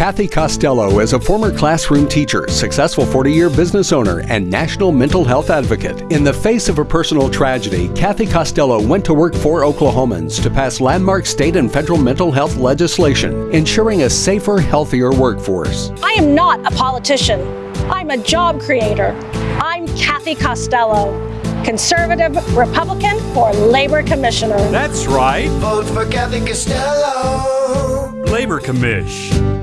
Kathy Costello is a former classroom teacher, successful 40 year business owner, and national mental health advocate. In the face of a personal tragedy, Kathy Costello went to work for Oklahomans to pass landmark state and federal mental health legislation, ensuring a safer, healthier workforce. I am not a politician. I'm a job creator. I'm Kathy Costello, conservative Republican for Labor Commissioner. That's right. Vote for Kathy Costello. Labor Commish.